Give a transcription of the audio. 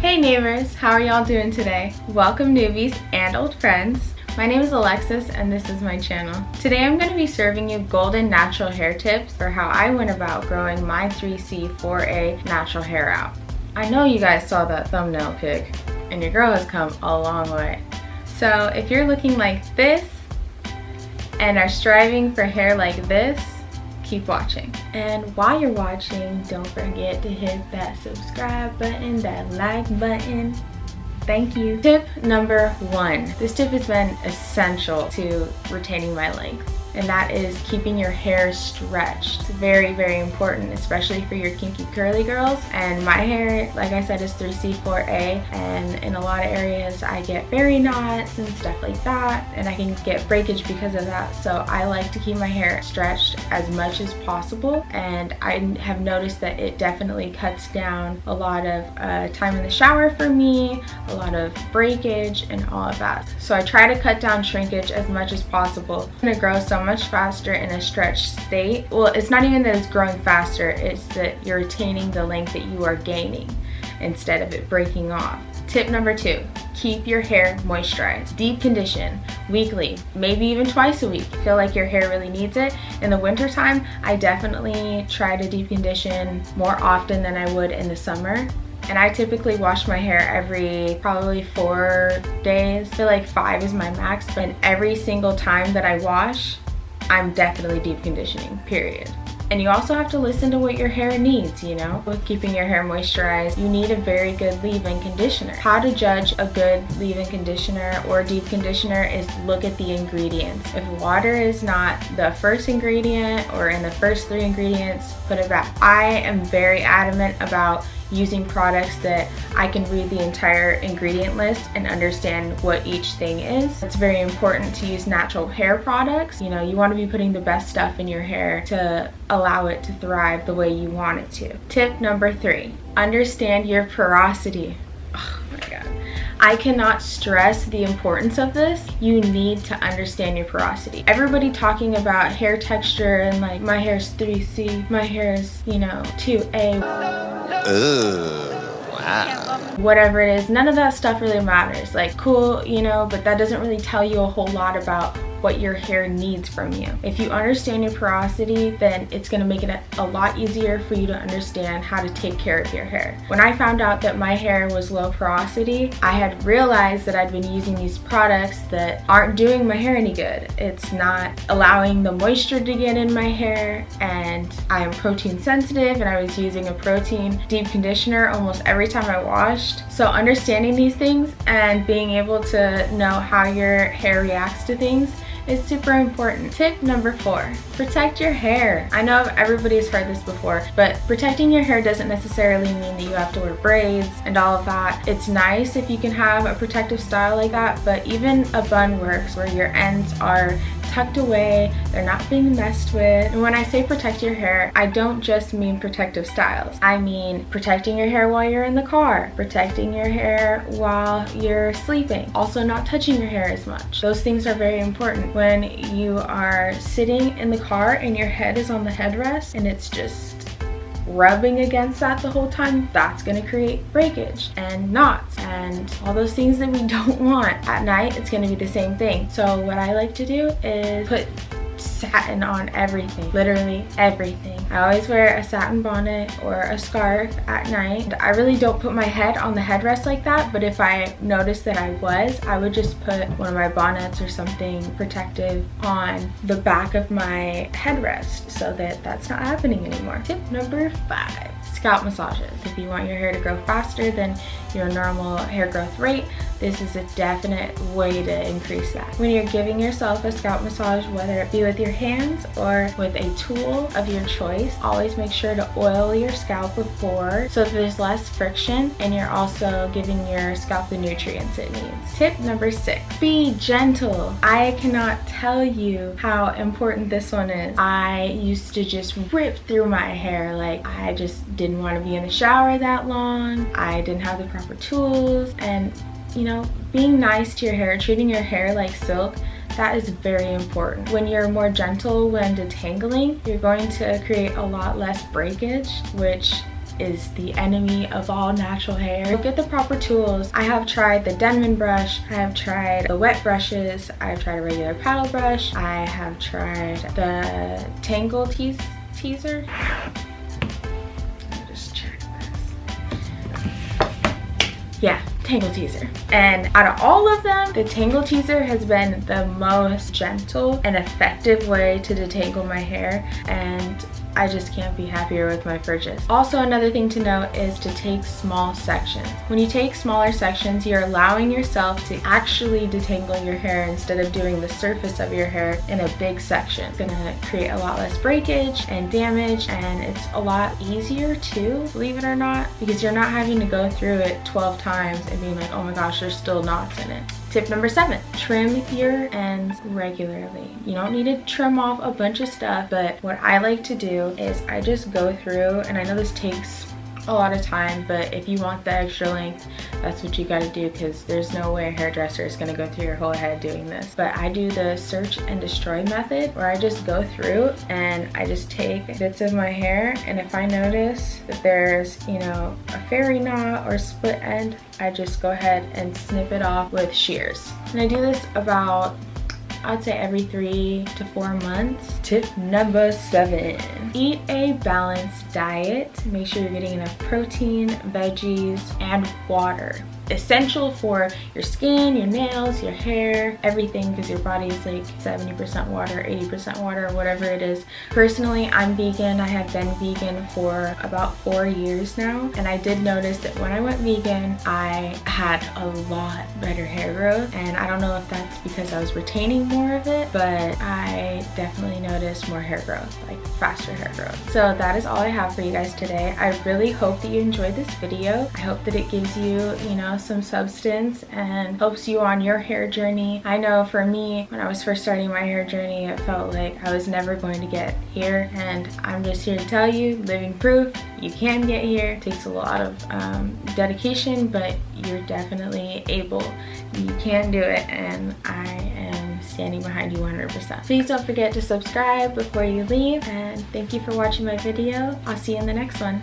Hey neighbors, how are y'all doing today? Welcome newbies and old friends. My name is Alexis and this is my channel. Today I'm going to be serving you golden natural hair tips for how I went about growing my 3C 4A natural hair out. I know you guys saw that thumbnail pic and your girl has come a long way. So if you're looking like this and are striving for hair like this, keep watching. And while you're watching, don't forget to hit that subscribe button, that like button. Thank you. Tip number one. This tip has been essential to retaining my length and that is keeping your hair stretched. It's very, very important, especially for your kinky curly girls. And my hair, like I said, is 3C4A, and in a lot of areas I get fairy knots and stuff like that, and I can get breakage because of that. So I like to keep my hair stretched as much as possible, and I have noticed that it definitely cuts down a lot of uh, time in the shower for me, a lot of breakage, and all of that. So I try to cut down shrinkage as much as possible. I'm gonna grow so much faster in a stretched state. Well, it's not even that it's growing faster, it's that you're retaining the length that you are gaining instead of it breaking off. Tip number two, keep your hair moisturized. Deep condition weekly, maybe even twice a week. Feel like your hair really needs it. In the winter time, I definitely try to deep condition more often than I would in the summer and I typically wash my hair every probably four days. I feel like five is my max, but every single time that I wash, I'm definitely deep conditioning, period. And you also have to listen to what your hair needs, you know? With keeping your hair moisturized, you need a very good leave-in conditioner. How to judge a good leave-in conditioner or deep conditioner is look at the ingredients. If water is not the first ingredient or in the first three ingredients, put it back. I am very adamant about using products that I can read the entire ingredient list and understand what each thing is. It's very important to use natural hair products. You know, you want to be putting the best stuff in your hair to allow it to thrive the way you want it to. Tip number three, understand your porosity. Oh my God. I cannot stress the importance of this. You need to understand your porosity. Everybody talking about hair texture and like my hair is 3C, my hair is, you know, 2A. Wow. Whatever it is, none of that stuff really matters. Like cool, you know, but that doesn't really tell you a whole lot about what your hair needs from you. If you understand your porosity, then it's gonna make it a lot easier for you to understand how to take care of your hair. When I found out that my hair was low porosity, I had realized that I'd been using these products that aren't doing my hair any good. It's not allowing the moisture to get in my hair and I am protein sensitive and I was using a protein deep conditioner almost every time I washed. So understanding these things and being able to know how your hair reacts to things is super important. Tip number four, protect your hair. I know everybody's heard this before, but protecting your hair doesn't necessarily mean that you have to wear braids and all of that. It's nice if you can have a protective style like that, but even a bun works where your ends are tucked away, they're not being messed with. And when I say protect your hair, I don't just mean protective styles. I mean protecting your hair while you're in the car, protecting your hair while you're sleeping, also not touching your hair as much. Those things are very important. When you are sitting in the car and your head is on the headrest and it's just rubbing against that the whole time, that's gonna create breakage and knots and all those things that we don't want. At night, it's gonna be the same thing. So what I like to do is put satin on everything, literally everything. I always wear a satin bonnet or a scarf at night. I really don't put my head on the headrest like that, but if I noticed that I was, I would just put one of my bonnets or something protective on the back of my headrest so that that's not happening anymore. Tip number five, scalp massages. If you want your hair to grow faster than your normal hair growth rate, this is a definite way to increase that. When you're giving yourself a scalp massage, whether it be with your hands or with a tool of your choice, always make sure to oil your scalp before so there's less friction and you're also giving your scalp the nutrients it needs. Tip number six, be gentle. I cannot tell you how important this one is. I used to just rip through my hair like I just didn't want to be in the shower that long. I didn't have the proper tools and you know, being nice to your hair, treating your hair like silk, that is very important. When you're more gentle when detangling, you're going to create a lot less breakage, which is the enemy of all natural hair. Get the proper tools. I have tried the Denman brush, I have tried the wet brushes, I've tried a regular paddle brush, I have tried the Tangle Tease Teaser. Just check this. Yeah, Tangle Teaser. And out of all of them, the Tangle Teaser has been the most gentle and effective way to detangle my hair. And I just can't be happier with my purchase. Also another thing to note is to take small sections. When you take smaller sections, you're allowing yourself to actually detangle your hair instead of doing the surface of your hair in a big section. It's gonna create a lot less breakage and damage and it's a lot easier too, believe it or not, because you're not having to go through it 12 times and being like, oh my gosh, there's still knots in it. Tip number seven, trim your ends regularly. You don't need to trim off a bunch of stuff, but what I like to do is I just go through, and I know this takes a lot of time, but if you want the extra length, that's what you gotta do because there's no way a hairdresser is gonna go through your whole head doing this. But I do the search and destroy method where I just go through and I just take bits of my hair and if I notice that there's, you know, a fairy knot or split end, I just go ahead and snip it off with shears. And I do this about I'd say every three to four months. Tip number seven, eat a balanced diet. Make sure you're getting enough protein, veggies, and water essential for your skin, your nails, your hair, everything because your body is like 70% water, 80% water, whatever it is. Personally, I'm vegan. I have been vegan for about four years now. And I did notice that when I went vegan, I had a lot better hair growth. And I don't know if that's because I was retaining more of it, but I definitely noticed more hair growth, like faster hair growth. So that is all I have for you guys today. I really hope that you enjoyed this video. I hope that it gives you, you know, some substance and helps you on your hair journey. I know for me, when I was first starting my hair journey, it felt like I was never going to get here. And I'm just here to tell you, living proof, you can get here. It takes a lot of um, dedication, but you're definitely able. You can do it, and I am standing behind you 100%. Please don't forget to subscribe before you leave, and thank you for watching my video. I'll see you in the next one.